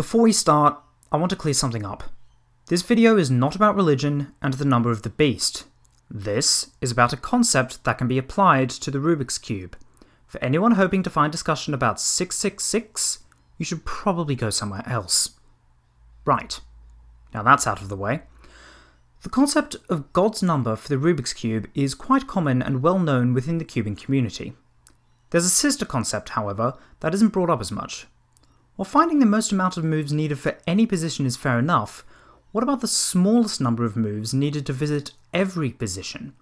Before we start, I want to clear something up. This video is not about religion and the number of the beast. This is about a concept that can be applied to the Rubik's Cube. For anyone hoping to find discussion about 666, you should probably go somewhere else. Right, now that's out of the way. The concept of God's number for the Rubik's Cube is quite common and well known within the cubing community. There's a sister concept, however, that isn't brought up as much, while finding the most amount of moves needed for any position is fair enough, what about the smallest number of moves needed to visit every position?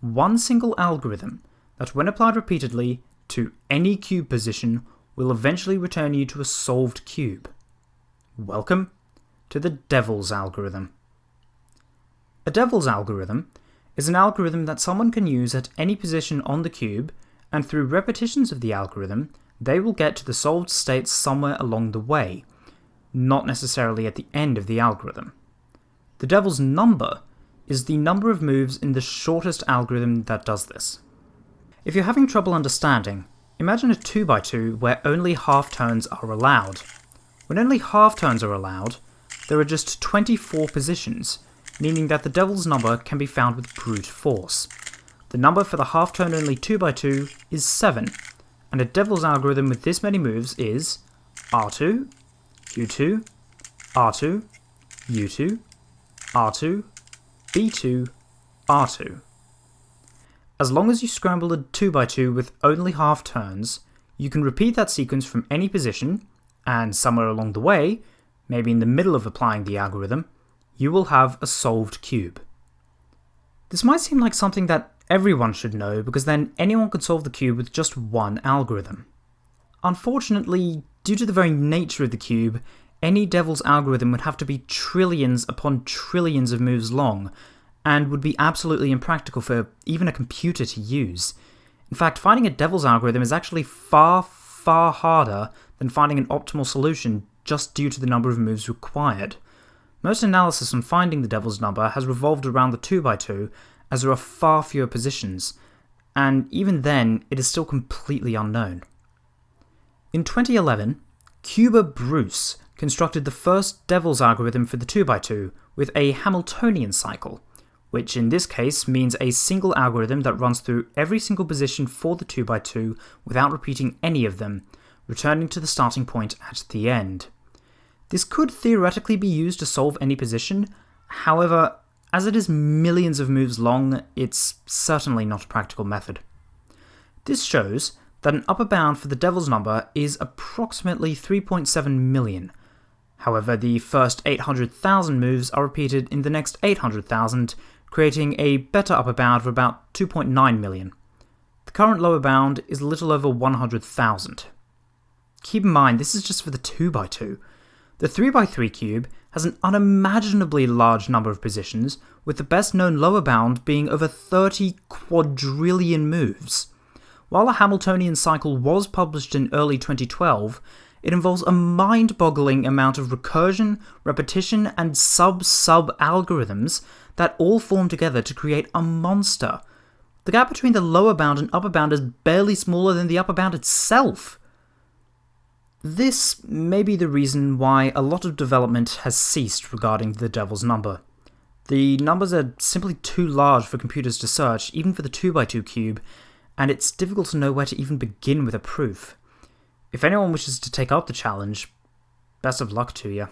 One single algorithm that when applied repeatedly to any cube position will eventually return you to a solved cube. Welcome to the Devil's algorithm. A Devil's algorithm is an algorithm that someone can use at any position on the cube, and through repetitions of the algorithm, they will get to the solved state somewhere along the way, not necessarily at the end of the algorithm. The devil's number is the number of moves in the shortest algorithm that does this. If you're having trouble understanding, imagine a 2x2 where only half turns are allowed. When only half turns are allowed, there are just 24 positions, meaning that the devil's number can be found with brute force. The number for the half turn only 2x2 is 7, and a devil's algorithm with this many moves is R2, Q2, R2, U2, R2, B2, R2. As long as you scramble a 2x2 with only half turns, you can repeat that sequence from any position, and somewhere along the way, maybe in the middle of applying the algorithm, you will have a solved cube. This might seem like something that everyone should know because then anyone could solve the cube with just one algorithm. Unfortunately, due to the very nature of the cube, any devil's algorithm would have to be trillions upon trillions of moves long, and would be absolutely impractical for even a computer to use. In fact, finding a devil's algorithm is actually far, far harder than finding an optimal solution just due to the number of moves required. Most analysis on finding the devil's number has revolved around the 2x2, as there are far fewer positions, and even then, it is still completely unknown. In 2011, cuBerBruce constructed the first Devil's algorithm for the 2x2 with a Hamiltonian cycle, which in this case means a single algorithm that runs through every single position for the 2x2 without repeating any of them, returning to the starting point at the end. This could theoretically be used to solve any position, however, as it is millions of moves long, it's certainly not a practical method. This shows that an upper bound for the devil's number is approximately 3.7 million. However, the first 800,000 moves are repeated in the next 800,000, creating a better upper bound of about 2.9 million. The current lower bound is a little over 100,000. Keep in mind, this is just for the 2x2. The 3x3 cube has an unimaginably large number of positions, with the best known lower bound being over 30 quadrillion moves. While a Hamiltonian cycle was published in early 2012, it involves a mind-boggling amount of recursion, repetition, and sub-sub algorithms that all form together to create a monster. The gap between the lower bound and upper bound is barely smaller than the upper bound itself. This may be the reason why a lot of development has ceased regarding the Devil's number. The numbers are simply too large for computers to search, even for the 2x2 cube, and it's difficult to know where to even begin with a proof. If anyone wishes to take up the challenge, best of luck to you.